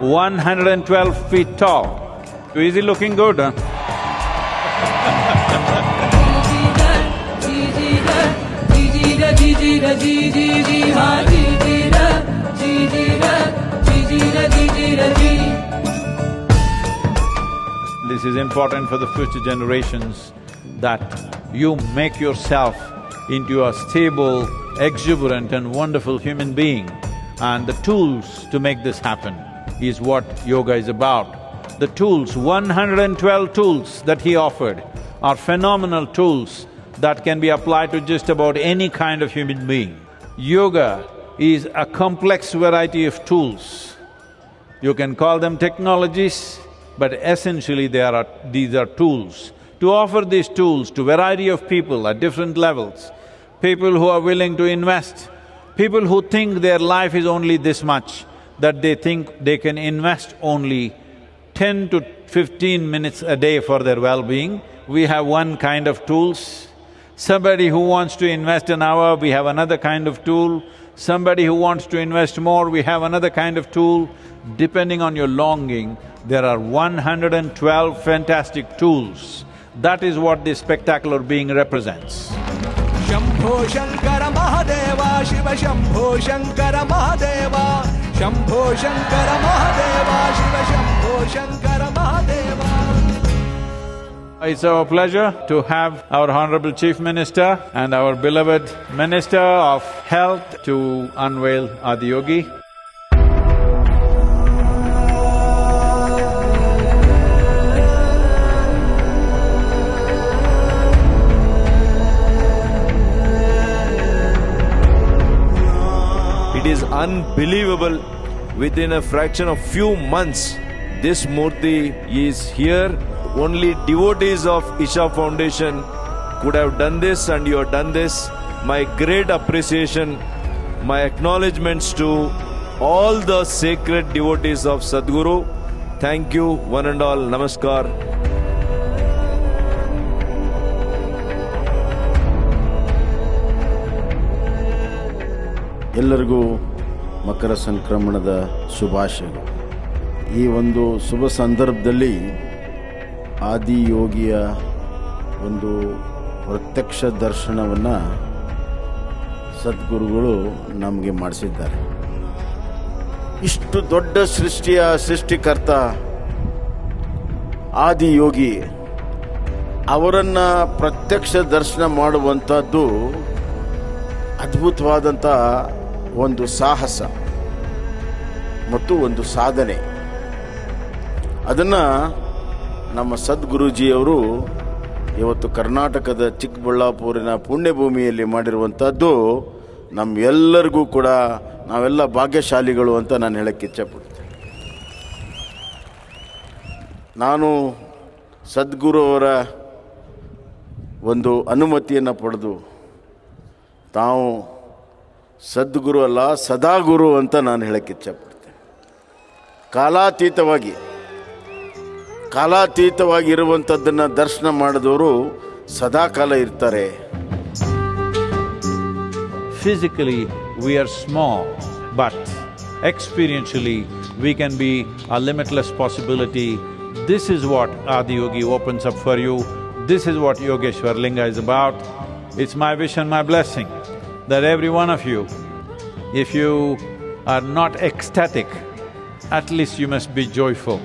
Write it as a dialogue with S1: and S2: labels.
S1: 112 feet tall. Is he looking good, huh? This is important for the future generations that you make yourself into a stable, exuberant and wonderful human being. And the tools to make this happen is what yoga is about. The tools, 112 tools that he offered are phenomenal tools that can be applied to just about any kind of human being. Yoga is a complex variety of tools. You can call them technologies, but essentially they are… these are tools. To offer these tools to variety of people at different levels, people who are willing to invest, people who think their life is only this much, that they think they can invest only ten to fifteen minutes a day for their well-being, we have one kind of tools. Somebody who wants to invest an hour, we have another kind of tool. Somebody who wants to invest more, we have another kind of tool. Depending on your longing, there are 112 fantastic tools. That is what this spectacular being represents.
S2: Shambho Shankara Mahadeva, Shiva Shambho Shankara Mahadeva. Shambho Shankar Mahadev Shiv Shambho Shankar Mahadev
S1: It's our pleasure to have our Honorable Chief Minister and our beloved Minister of Health to unveil Adiyogi.
S3: unbelievable. Within a fraction of few months, this Murthy is here. Only devotees of Isha Foundation could have done this and you have done this. My great appreciation, my acknowledgements to all the sacred devotees of Sadhguru. Thank you, one and all. Namaskar.
S4: ಎಲ್ಲರಿಗೂ ಮಕರ ಸಂಕ್ರಮಣದ ಶುಭಾಶಯಗಳು. ಈ ಒಂದು ಶುಭ ಸಂದರ್ಭದಲ್ಲಿ ಆದಿಯೋಗಿಯ ಒಂದು ಪ್ರತ್ಯಕ್ಷ ದರ್ಶನವನ್ನು ಸದ್ಗುರುಗಳು ನಮಗೆ ಮಾಡಿಸಿದ್ದಾರೆ. ಇಷ್ಟು ದೊಡ್ಡ ಸೃಷ್ಟಿಯ ಸೃಷ್ಟಿಕರ್ತ ಆದಿಯೋಗಿ ಅವರನ್ನು ಪ್ರತ್ಯಕ್ಷ ದರ್ಶನ ಮಾಡುವಂಥದ್ದು ಅದ್ಭುತವಾದಂಥ ಒಂದು ಸಾಹಸ ಮತ್ತು ಒಂದು ಸಾಧನೆ. ಅದನ್ನು ನಮ್ಮ ಸದ್ಗುರುಜಿಯವರು ಇವತ್ತು ಕರ್ನಾಟಕದ ಚಿಕ್ಕಬಳ್ಳಾಪುರಿನ ಪುಣ್ಯಭೂಮಿಯಲ್ಲಿ ಮಾಡಿರುವಂಥದ್ದು ನಮ್ಮೆಲ್ಲರಿಗೂ ಕೂಡ ನಾವೆಲ್ಲ ಭಾಗ್ಯಶಾಲಿಗಳು ಅಂತ ನಾನು ಹೇಳಕ್ಕೆ ಇಚ್ಛೆಪಡ್ತೀನಿ. ನಾನು ಸದ್ಗುರು ಅವರ ಒಂದು ಅನುಮತಿಯನ್ನು ಪಡೆದು ತಾವು ಸದ್ಗುರು ಅಲ್ಲ ಸದಾ ಗುರು ಅಂತ ನಾನು ಹೇಳಕ್ಕೆ ಇಚ್ಛಪಡ್ತೇನೆ. ಕಾಲಾತೀತವಾಗಿ, ಕಾಲಾತೀತವಾಗಿರುವಂಥದ್ದನ್ನು ದರ್ಶನ ಮಾಡಿದವರು ಸದಾಕಾಲ ಇರ್ತಾರೆ.
S1: Physically we are small but experientially we can be a limitless possibility this is what Adiyogi opens up for you this is what Yogeshwar Linga is about it's my wish my blessing that every one of you, if you are not ecstatic, at least you must be joyful.